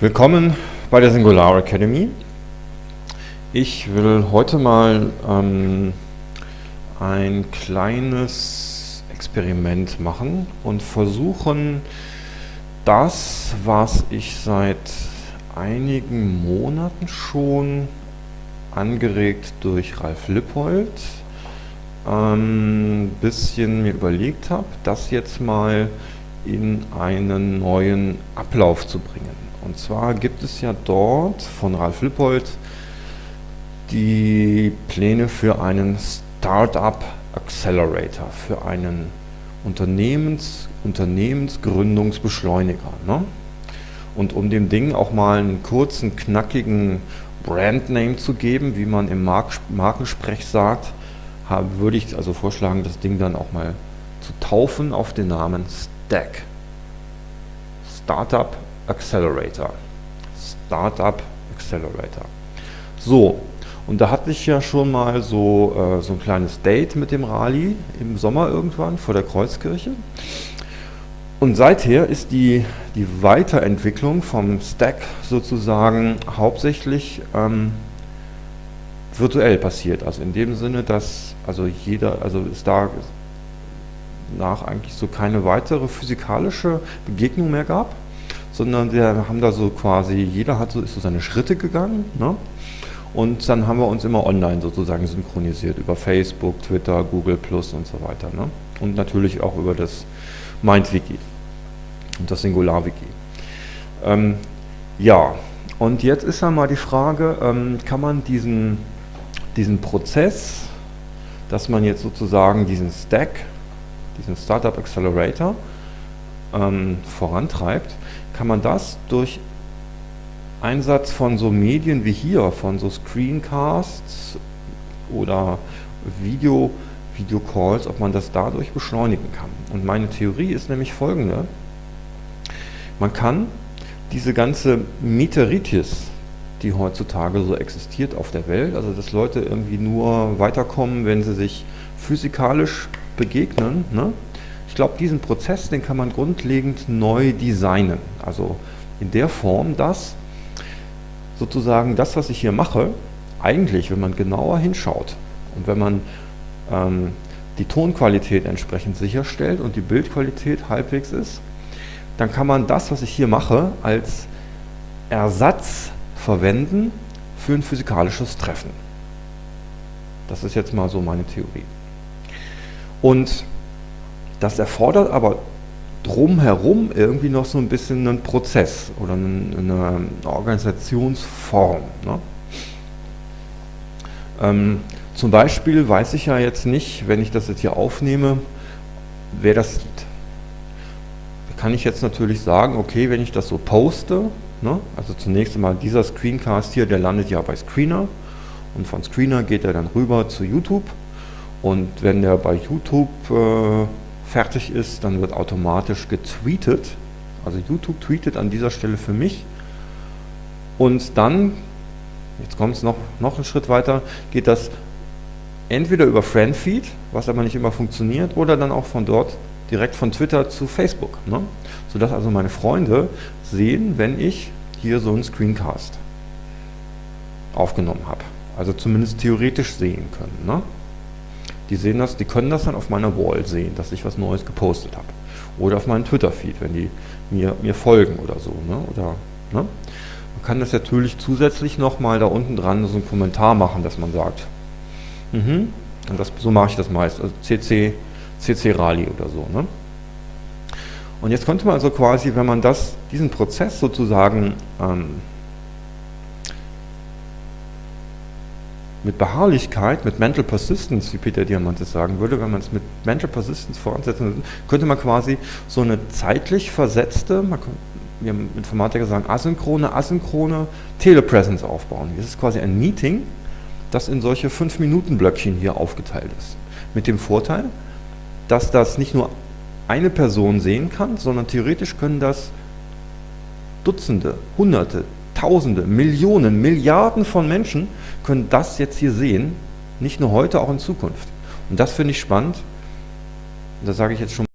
Willkommen bei der Singular Academy. Ich will heute mal ähm, ein kleines Experiment machen und versuchen, das, was ich seit einigen Monaten schon angeregt durch Ralf Lippold ähm, bisschen mir überlegt habe, das jetzt mal in einen neuen Ablauf zu bringen. Und zwar gibt es ja dort von Ralf Lippold die Pläne für einen Startup Accelerator, für einen Unternehmens, Unternehmensgründungsbeschleuniger. Ne? Und um dem Ding auch mal einen kurzen, knackigen Brandname zu geben, wie man im Mark Markensprech sagt, würde ich also vorschlagen, das Ding dann auch mal zu taufen auf den Namen Stack. Startup Accelerator. Startup Accelerator. So, und da hatte ich ja schon mal so, äh, so ein kleines Date mit dem Rally im Sommer irgendwann vor der Kreuzkirche. Und seither ist die, die Weiterentwicklung vom Stack sozusagen hauptsächlich ähm, virtuell passiert. Also in dem Sinne, dass also jeder, also es da nach eigentlich so keine weitere physikalische Begegnung mehr gab, sondern wir haben da so quasi, jeder hat so, ist so seine Schritte gegangen ne? und dann haben wir uns immer online sozusagen synchronisiert über Facebook, Twitter, Google Plus und so weiter. Ne? Und natürlich auch über das MindWiki und das SingularWiki. Ähm, ja, und jetzt ist ja mal die Frage, ähm, kann man diesen, diesen Prozess, dass man jetzt sozusagen diesen Stack, diesen Startup Accelerator ähm, vorantreibt, kann man das durch Einsatz von so Medien wie hier, von so Screencasts oder Video, Videocalls, ob man das dadurch beschleunigen kann. Und meine Theorie ist nämlich folgende. Man kann diese ganze Meteritis, die heutzutage so existiert auf der Welt, also dass Leute irgendwie nur weiterkommen, wenn sie sich physikalisch begegnen, ne? ich glaube, diesen Prozess, den kann man grundlegend neu designen. Also in der Form, dass sozusagen das, was ich hier mache, eigentlich, wenn man genauer hinschaut und wenn man ähm, die Tonqualität entsprechend sicherstellt und die Bildqualität halbwegs ist, dann kann man das, was ich hier mache, als Ersatz verwenden für ein physikalisches Treffen. Das ist jetzt mal so meine Theorie. Und das erfordert aber drumherum irgendwie noch so ein bisschen einen Prozess oder eine, Organisationsform. Ne? Ähm, zum Beispiel weiß ich ja jetzt nicht, wenn ich das jetzt hier aufnehme, wer das sieht kann ich jetzt natürlich sagen, okay, wenn ich das so poste, ne, also zunächst einmal dieser Screencast hier, der landet ja bei Screener. Und von Screener geht er dann rüber zu YouTube. Und wenn der bei YouTube äh, fertig ist, dann wird automatisch getweetet, also YouTube tweetet an dieser Stelle für mich. Und dann, jetzt kommt es noch, noch einen Schritt weiter, geht das entweder über Friendfeed, was aber nicht immer funktioniert, oder dann auch von dort direkt von Twitter zu Facebook. Ne? Sodass also meine Freunde sehen, wenn ich hier so einen Screencast aufgenommen habe. Also zumindest theoretisch sehen können. Ne? Die sehen das, die können das dann auf meiner Wall sehen, dass ich was Neues gepostet habe. Oder auf meinem Twitter-Feed, wenn die mir, mir folgen oder so. Ne? Oder, ne? Man kann das natürlich zusätzlich nochmal da unten dran so einen Kommentar machen, dass man sagt, mhm, und das, so mache ich das meist, also CC CC Rally oder so. Ne? Und jetzt konnte man also quasi, wenn man das, diesen Prozess sozusagen ähm, mit Beharrlichkeit, mit Mental Persistence, wie Peter Diamantes sagen würde, wenn man es mit Mental Persistence voransetzen würde, könnte man quasi so eine zeitlich versetzte, man kann, wir Informatiker sagen asynchrone, asynchrone Telepresence aufbauen. Das ist quasi ein Meeting, das in solche 5-Minuten-Blöckchen hier aufgeteilt ist. Mit dem Vorteil, dass das nicht nur eine Person sehen kann, sondern theoretisch können das Dutzende, Hunderte, Tausende, Millionen, Milliarden von Menschen können das jetzt hier sehen, nicht nur heute, auch in Zukunft. Und das finde ich spannend. Und da sage ich jetzt schon